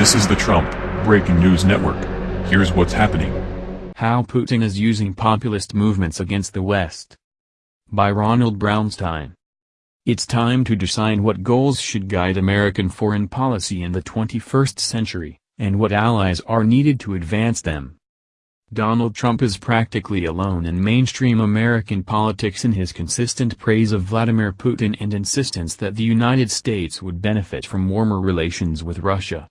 This is the Trump Breaking News Network. Here's what's happening. How Putin is using populist movements against the West. By Ronald Brownstein. It's time to decide what goals should guide American foreign policy in the 21st century, and what allies are needed to advance them. Donald Trump is practically alone in mainstream American politics in his consistent praise of Vladimir Putin and insistence that the United States would benefit from warmer relations with Russia.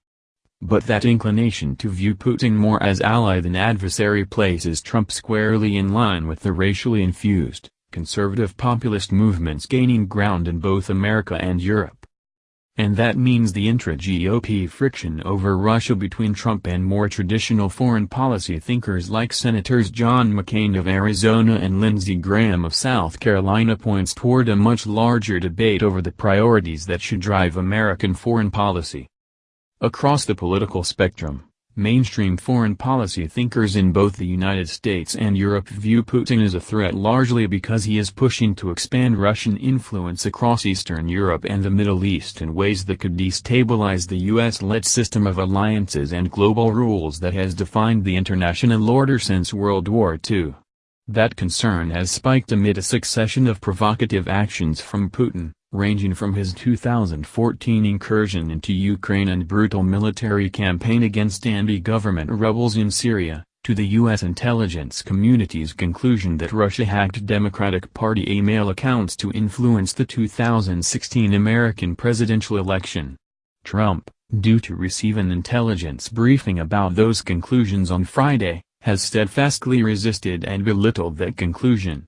But that inclination to view Putin more as ally than adversary places Trump squarely in line with the racially infused, conservative populist movements gaining ground in both America and Europe. And that means the intra-GOP friction over Russia between Trump and more traditional foreign policy thinkers like Senators John McCain of Arizona and Lindsey Graham of South Carolina points toward a much larger debate over the priorities that should drive American foreign policy. Across the political spectrum, Mainstream foreign policy thinkers in both the United States and Europe view Putin as a threat largely because he is pushing to expand Russian influence across Eastern Europe and the Middle East in ways that could destabilize the US-led system of alliances and global rules that has defined the international order since World War II. That concern has spiked amid a succession of provocative actions from Putin, ranging from his 2014 incursion into Ukraine and brutal military campaign against anti-government rebels in Syria, to the U.S. intelligence community's conclusion that Russia hacked Democratic Party email accounts to influence the 2016 American presidential election. Trump, due to receive an intelligence briefing about those conclusions on Friday, has steadfastly resisted and belittled that conclusion.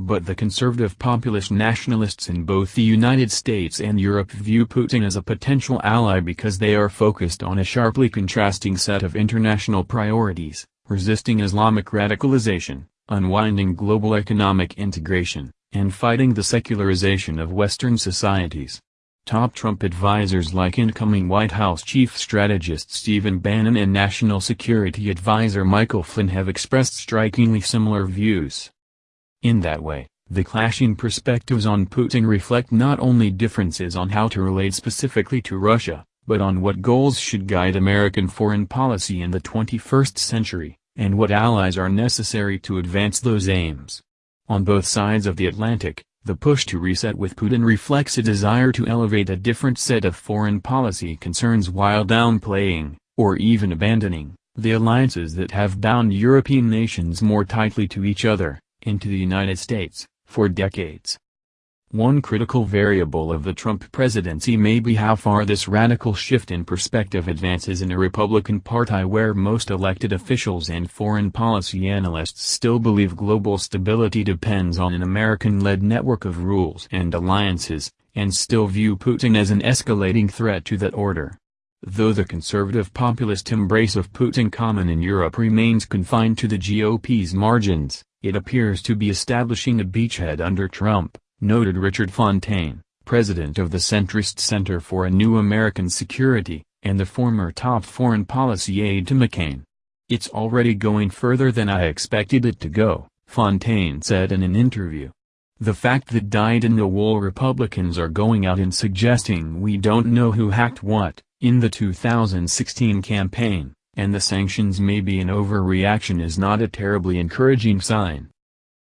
But the conservative populist nationalists in both the United States and Europe view Putin as a potential ally because they are focused on a sharply contrasting set of international priorities, resisting Islamic radicalization, unwinding global economic integration, and fighting the secularization of Western societies. Top Trump advisers like incoming White House chief strategist Stephen Bannon and National Security Advisor Michael Flynn have expressed strikingly similar views. In that way, the clashing perspectives on Putin reflect not only differences on how to relate specifically to Russia, but on what goals should guide American foreign policy in the 21st century, and what allies are necessary to advance those aims. On both sides of the Atlantic, the push to reset with Putin reflects a desire to elevate a different set of foreign policy concerns while downplaying, or even abandoning, the alliances that have bound European nations more tightly to each other into the United States, for decades. One critical variable of the Trump presidency may be how far this radical shift in perspective advances in a Republican Party where most elected officials and foreign policy analysts still believe global stability depends on an American-led network of rules and alliances, and still view Putin as an escalating threat to that order. Though the conservative populist embrace of Putin common in Europe remains confined to the GOP's margins, it appears to be establishing a beachhead under Trump, noted Richard Fontaine, president of the centrist Center for a New American Security, and the former top foreign policy aide to McCain. It's already going further than I expected it to go, Fontaine said in an interview. The fact that dyed-in-the-wool Republicans are going out and suggesting we don't know who hacked what, in the 2016 campaign, and the sanctions may be an overreaction is not a terribly encouraging sign.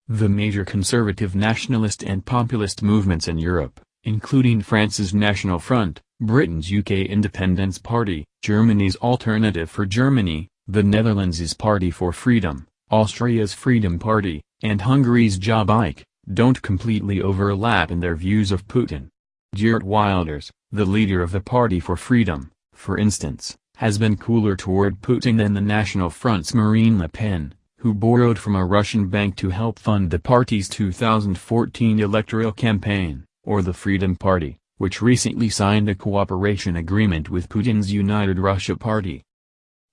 The major conservative nationalist and populist movements in Europe, including France's National Front, Britain's UK Independence Party, Germany's Alternative for Germany, the Netherlands' Party for Freedom, Austria's Freedom Party, and Hungary's Jobbik, don't completely overlap in their views of Putin. Geert Wilders, the leader of the Party for Freedom, for instance, has been cooler toward Putin than the National Front's Marine Le Pen, who borrowed from a Russian bank to help fund the party's 2014 electoral campaign, or the Freedom Party, which recently signed a cooperation agreement with Putin's United Russia Party.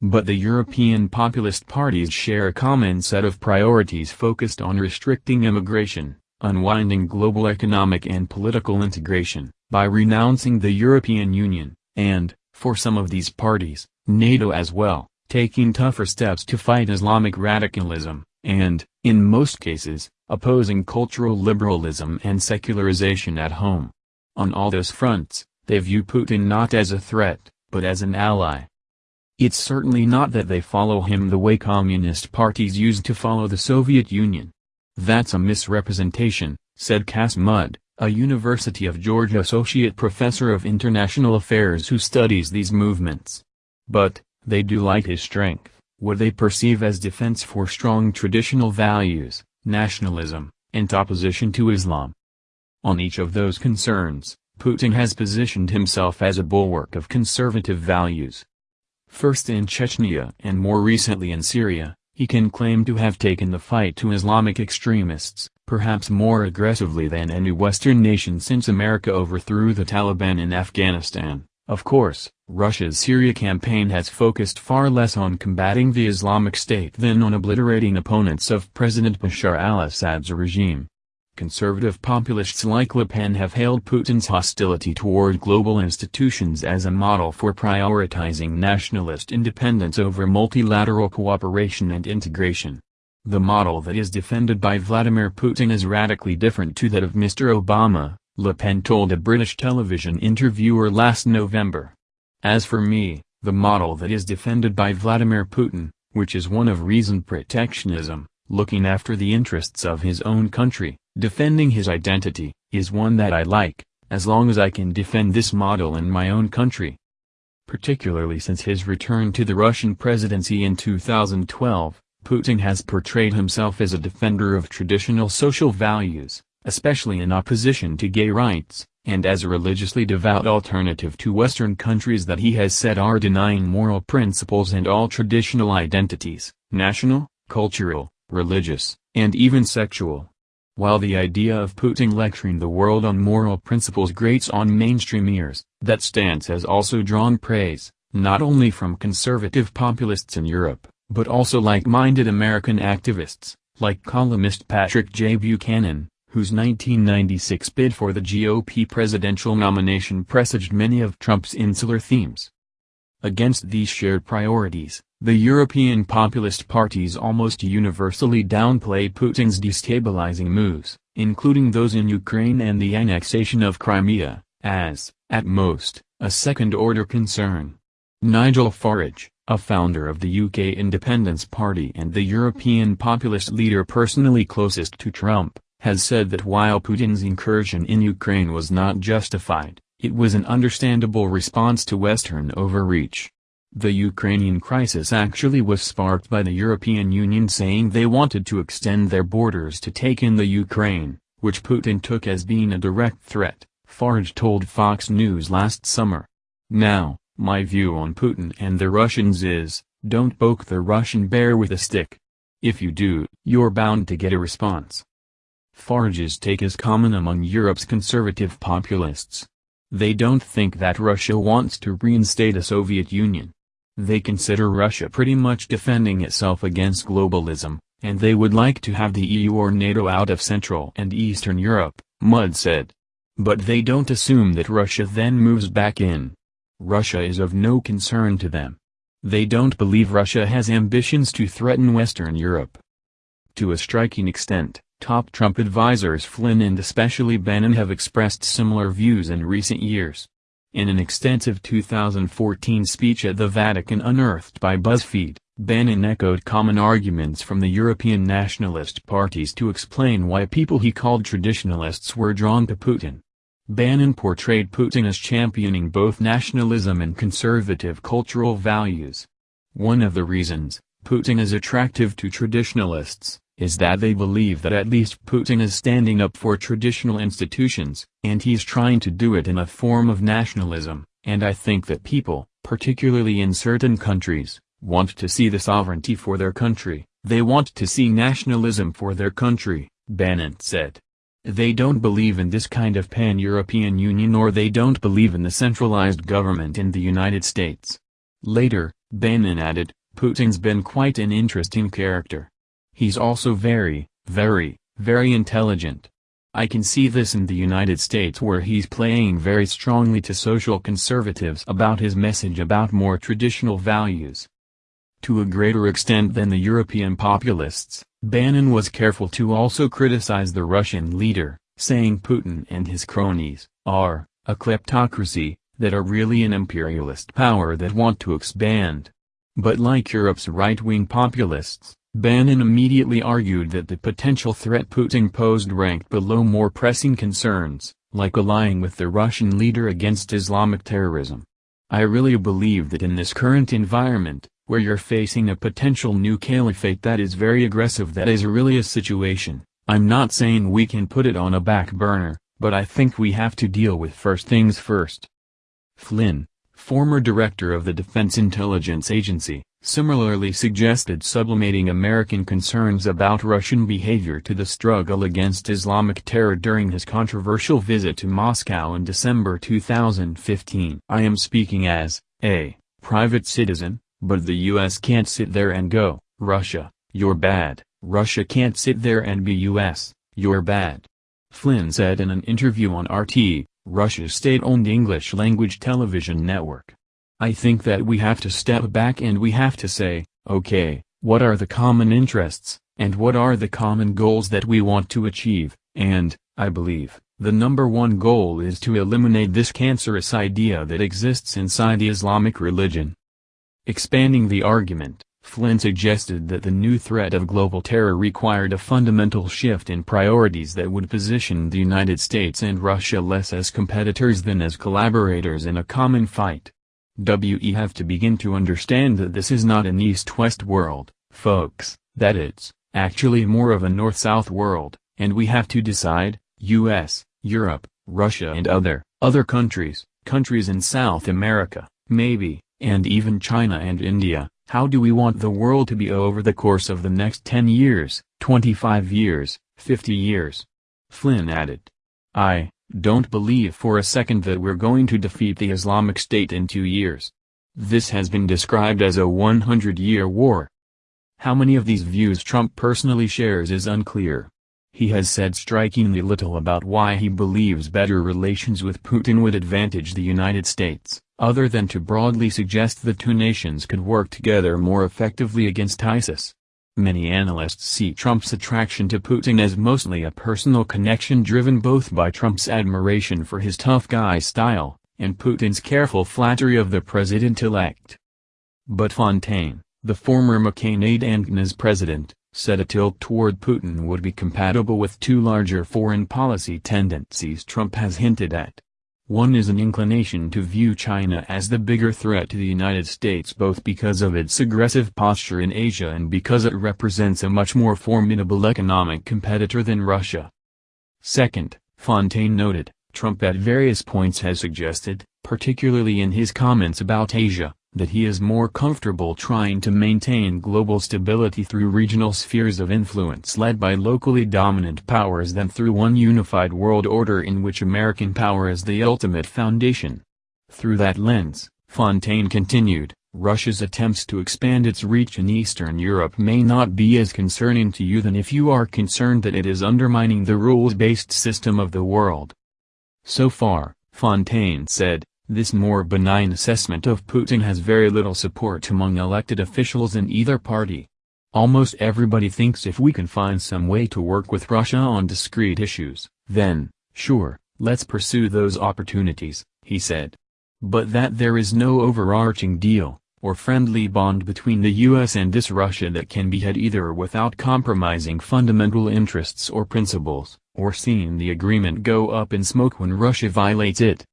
But the European populist parties share a common set of priorities focused on restricting immigration, unwinding global economic and political integration, by renouncing the European Union, and, for some of these parties, NATO as well, taking tougher steps to fight Islamic radicalism, and, in most cases, opposing cultural liberalism and secularization at home. On all those fronts, they view Putin not as a threat, but as an ally, It's certainly not that they follow him the way communist parties used to follow the Soviet Union. That's a misrepresentation, said Cas Mudde, a University of Georgia Associate Professor of International Affairs who studies these movements. But, they do like his strength, what they perceive as defense for strong traditional values, nationalism, and opposition to Islam. On each of those concerns, Putin has positioned himself as a bulwark of conservative values. First in Chechnya and more recently in Syria, he can claim to have taken the fight to Islamic extremists, perhaps more aggressively than any Western nation since America overthrew the Taliban in Afghanistan. Of course, Russia's Syria campaign has focused far less on combating the Islamic State than on obliterating opponents of President Bashar al-Assad's regime. Conservative populists like Le Pen have hailed Putin's hostility toward global institutions as a model for prioritizing nationalist independence over multilateral cooperation and integration. The model that is defended by Vladimir Putin is radically different to that of Mr. Obama, Le Pen told a British television interviewer last November. As for me, the model that is defended by Vladimir Putin, which is one of reasoned protectionism, looking after the interests of his own country, Defending his identity, is one that I like, as long as I can defend this model in my own country. Particularly since his return to the Russian presidency in 2012, Putin has portrayed himself as a defender of traditional social values, especially in opposition to gay rights, and as a religiously devout alternative to Western countries that he has said are denying moral principles and all traditional identities, national, cultural, religious, and even sexual. While the idea of Putin lecturing the world on moral principles grates on mainstream ears, that stance has also drawn praise, not only from conservative populists in Europe, but also like-minded American activists, like columnist Patrick J. Buchanan, whose 1996 bid for the GOP presidential nomination presaged many of Trump's insular themes. Against these shared priorities, the European populist parties almost universally downplay Putin's destabilizing moves, including those in Ukraine and the annexation of Crimea, as, at most, a second-order concern. Nigel Farage, a founder of the UK Independence Party and the European populist leader personally closest to Trump, has said that while Putin's incursion in Ukraine was not justified, it was an understandable response to Western overreach. The Ukrainian crisis actually was sparked by the European Union saying they wanted to extend their borders to take in the Ukraine, which Putin took as being a direct threat, Farage told Fox News last summer. Now, my view on Putin and the Russians is, don't poke the Russian bear with a stick. If you do, you're bound to get a response. Farage's take is common among Europe's conservative populists. They don't think that Russia wants to reinstate a Soviet Union. They consider Russia pretty much defending itself against globalism, and they would like to have the EU or NATO out of Central and Eastern Europe, Mudde said. But they don't assume that Russia then moves back in. Russia is of no concern to them. They don't believe Russia has ambitions to threaten Western Europe. To a striking extent, top Trump advisers Flynn and especially Bannon have expressed similar views in recent years. In an extensive 2014 speech at the Vatican unearthed by BuzzFeed, Bannon echoed common arguments from the European nationalist parties to explain why people he called traditionalists were drawn to Putin. Bannon portrayed Putin as championing both nationalism and conservative cultural values. One of the reasons, Putin is attractive to traditionalists, is that they believe that at least Putin is standing up for traditional institutions, and he's trying to do it in a form of nationalism, and I think that people, particularly in certain countries, want to see the sovereignty for their country, they want to see nationalism for their country, Bannon said. They don't believe in this kind of pan-European Union or they don't believe in the centralized government in the United States. Later, Bannon added, Putin's been quite an interesting character. He's also very, very, very intelligent. I can see this in the United States where he's playing very strongly to social conservatives about his message about more traditional values. To a greater extent than the European populists, Bannon was careful to also criticize the Russian leader, saying Putin and his cronies, are, a kleptocracy, that are really an imperialist power that want to expand. But like Europe's right-wing populists, Bannon immediately argued that the potential threat Putin posed ranked below more pressing concerns, like allying with the Russian leader against Islamic terrorism. I really believe that in this current environment, where you're facing a potential new caliphate that is very aggressive that is really a situation, I'm not saying we can put it on a back burner, but I think we have to deal with first things first. Flynn, former director of the Defense Intelligence Agency, similarly suggested sublimating American concerns about Russian behavior to the struggle against Islamic terror during his controversial visit to Moscow in December 2015. I am speaking as, a, private citizen, but the US can't sit there and go, Russia, you're bad, Russia can't sit there and be US, you're bad. Flynn said in an interview on RT, Russia's state-owned English-language television network. I think that we have to step back and we have to say, okay, what are the common interests, and what are the common goals that we want to achieve, and, I believe, the number one goal is to eliminate this cancerous idea that exists inside the Islamic religion. Expanding the argument, Flynn suggested that the new threat of global terror required a fundamental shift in priorities that would position the United States and Russia less as competitors than as collaborators in a common fight. We have to begin to understand that this is not an east-west world, folks, that it's, actually more of a north-south world, and we have to decide, US, Europe, Russia and other, other countries, countries in South America, maybe, and even China and India, how do we want the world to be over the course of the next 10 years, 25 years, 50 years? Flynn added. I, don't believe for a second that we're going to defeat the Islamic State in two years. This has been described as a 100-year war. How many of these views Trump personally shares is unclear. He has said strikingly little about why he believes better relations with Putin would advantage the United States, other than to broadly suggest the two nations could work together more effectively against ISIS. Many analysts see Trump's attraction to Putin as mostly a personal connection driven both by Trump's admiration for his tough guy style, and Putin's careful flattery of the president-elect. But Fontaine, the former McCain aide and CNAS president, said a tilt toward Putin would be compatible with two larger foreign policy tendencies Trump has hinted at. One is an inclination to view China as the bigger threat to the United States both because of its aggressive posture in Asia and because it represents a much more formidable economic competitor than Russia. Second, Fontaine noted, Trump at various points has suggested, particularly in his comments about Asia, that he is more comfortable trying to maintain global stability through regional spheres of influence led by locally dominant powers than through one unified world order in which American power is the ultimate foundation. Through that lens, Fontaine continued, Russia's attempts to expand its reach in Eastern Europe may not be as concerning to you than if you are concerned that it is undermining the rules-based system of the world. So far, Fontaine said, this more benign assessment of Putin has very little support among elected officials in either party. Almost everybody thinks if we can find some way to work with Russia on discrete issues, then, sure, let's pursue those opportunities, he said. But that there is no overarching deal, or friendly bond between the US and this Russia that can be had either without compromising fundamental interests or principles, or seeing the agreement go up in smoke when Russia violates it.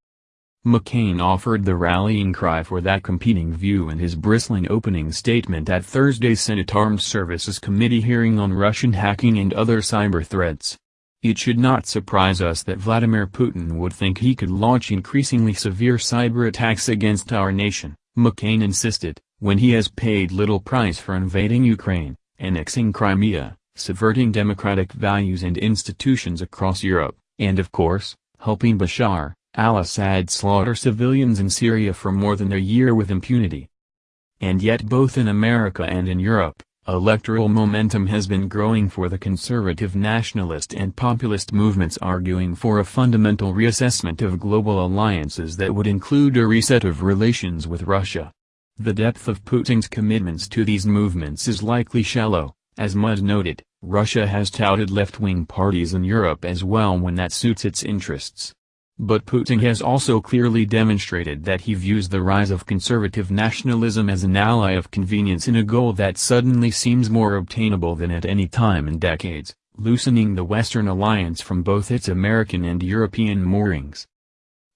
McCain offered the rallying cry for that competing view in his bristling opening statement at Thursday's Senate Armed Services Committee hearing on Russian hacking and other cyber threats. It should not surprise us that Vladimir Putin would think he could launch increasingly severe cyber attacks against our nation, McCain insisted, when he has paid little price for invading Ukraine, annexing Crimea, subverting democratic values and institutions across Europe, and of course, helping Bashar, al-Assad slaughter civilians in Syria for more than a year with impunity. And yet both in America and in Europe, electoral momentum has been growing for the conservative nationalist and populist movements arguing for a fundamental reassessment of global alliances that would include a reset of relations with Russia. The depth of Putin's commitments to these movements is likely shallow, as Mudde noted, Russia has touted left-wing parties in Europe as well when that suits its interests. But Putin has also clearly demonstrated that he views the rise of conservative nationalism as an ally of convenience in a goal that suddenly seems more obtainable than at any time in decades, loosening the Western alliance from both its American and European moorings.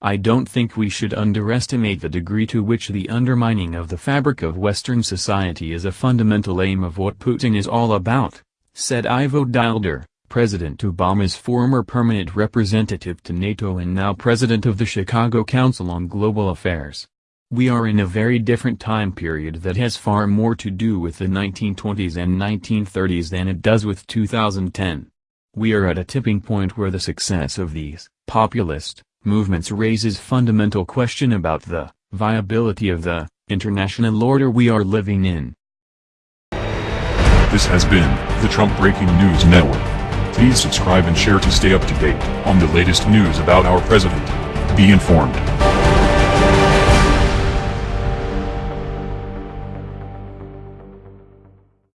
I don't think we should underestimate the degree to which the undermining of the fabric of Western society is a fundamental aim of what Putin is all about, said Ivo Daalder. President Obama's former permanent representative to NATO and now president of the Chicago Council on Global Affairs. We are in a very different time period that has far more to do with the 1920s and 1930s than it does with 2010. We are at a tipping point where the success of these populist movements raises fundamental question about the viability of the international order we are living in. This has been the Trump Breaking News Network. Please subscribe and share to stay up to date on the latest news about our president. Be informed.